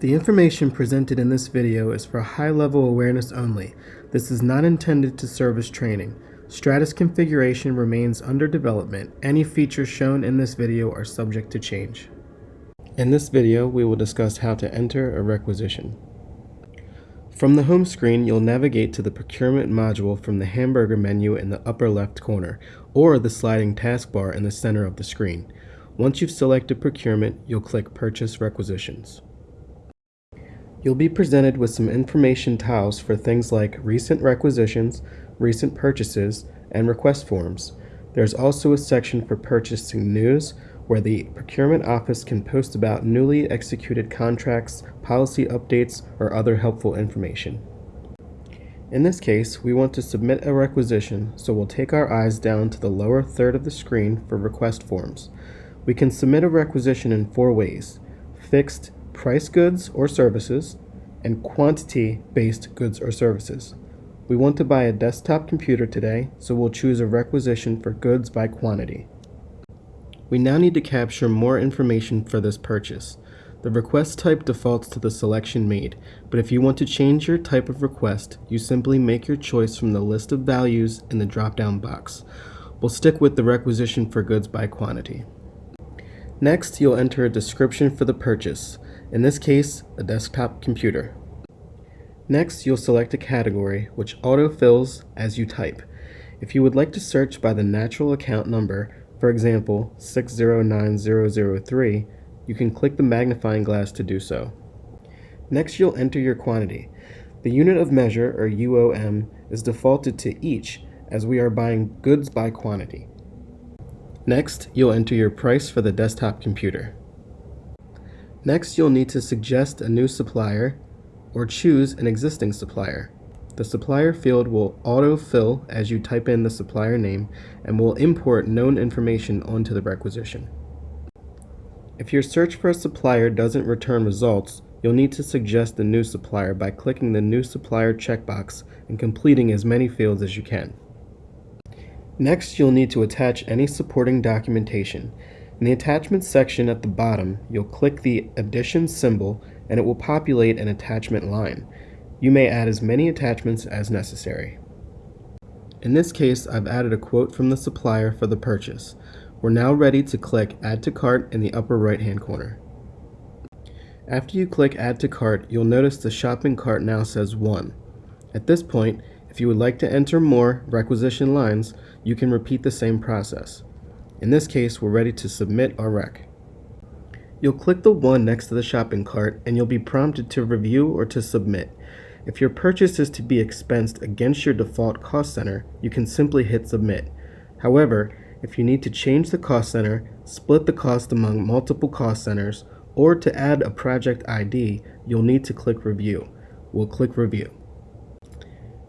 The information presented in this video is for high-level awareness only. This is not intended to serve as training. Stratus configuration remains under development. Any features shown in this video are subject to change. In this video, we will discuss how to enter a requisition. From the home screen, you'll navigate to the procurement module from the hamburger menu in the upper left corner, or the sliding taskbar in the center of the screen. Once you've selected procurement, you'll click Purchase Requisitions. You'll be presented with some information tiles for things like recent requisitions, recent purchases, and request forms. There's also a section for purchasing news where the procurement office can post about newly executed contracts, policy updates, or other helpful information. In this case, we want to submit a requisition, so we'll take our eyes down to the lower third of the screen for request forms. We can submit a requisition in four ways, fixed, price goods or services, and quantity-based goods or services. We want to buy a desktop computer today, so we'll choose a requisition for goods by quantity. We now need to capture more information for this purchase. The request type defaults to the selection made, but if you want to change your type of request, you simply make your choice from the list of values in the drop-down box. We'll stick with the requisition for goods by quantity. Next, you'll enter a description for the purchase in this case, a desktop computer. Next, you'll select a category, which auto-fills as you type. If you would like to search by the natural account number, for example, 609003, you can click the magnifying glass to do so. Next, you'll enter your quantity. The unit of measure, or UOM, is defaulted to each, as we are buying goods by quantity. Next, you'll enter your price for the desktop computer. Next, you'll need to suggest a new supplier or choose an existing supplier. The supplier field will auto-fill as you type in the supplier name and will import known information onto the requisition. If your search for a supplier doesn't return results, you'll need to suggest a new supplier by clicking the New Supplier checkbox and completing as many fields as you can. Next, you'll need to attach any supporting documentation. In the attachments section at the bottom, you'll click the addition symbol and it will populate an attachment line. You may add as many attachments as necessary. In this case, I've added a quote from the supplier for the purchase. We're now ready to click Add to Cart in the upper right hand corner. After you click Add to Cart, you'll notice the shopping cart now says 1. At this point, if you would like to enter more requisition lines, you can repeat the same process. In this case, we're ready to submit our req. You'll click the one next to the shopping cart and you'll be prompted to review or to submit. If your purchase is to be expensed against your default cost center, you can simply hit submit. However, if you need to change the cost center, split the cost among multiple cost centers, or to add a project ID, you'll need to click review. We'll click review.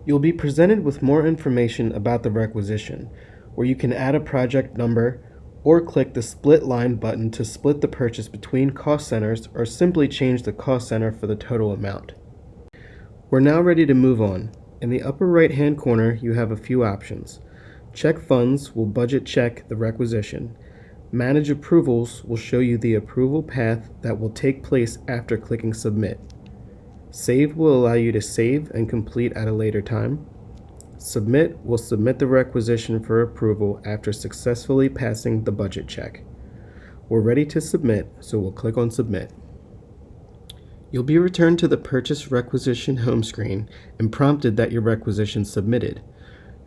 You'll be presented with more information about the requisition where you can add a project number or click the split line button to split the purchase between cost centers or simply change the cost center for the total amount. We're now ready to move on. In the upper right hand corner you have a few options. Check funds will budget check the requisition. Manage approvals will show you the approval path that will take place after clicking submit. Save will allow you to save and complete at a later time. Submit will submit the requisition for approval after successfully passing the budget check. We're ready to submit, so we'll click on Submit. You'll be returned to the Purchase Requisition home screen and prompted that your requisition submitted.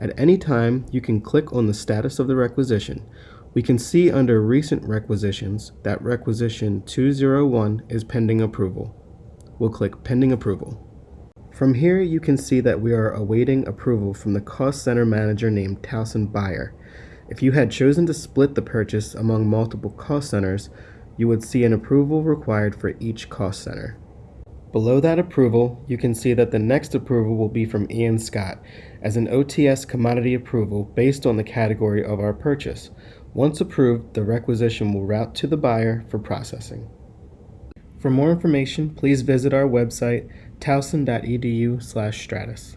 At any time, you can click on the status of the requisition. We can see under Recent Requisitions that Requisition 201 is pending approval. We'll click Pending Approval. From here, you can see that we are awaiting approval from the cost center manager named Towson Buyer. If you had chosen to split the purchase among multiple cost centers, you would see an approval required for each cost center. Below that approval, you can see that the next approval will be from Ian Scott as an OTS commodity approval based on the category of our purchase. Once approved, the requisition will route to the buyer for processing. For more information, please visit our website towson.edu slash stratus.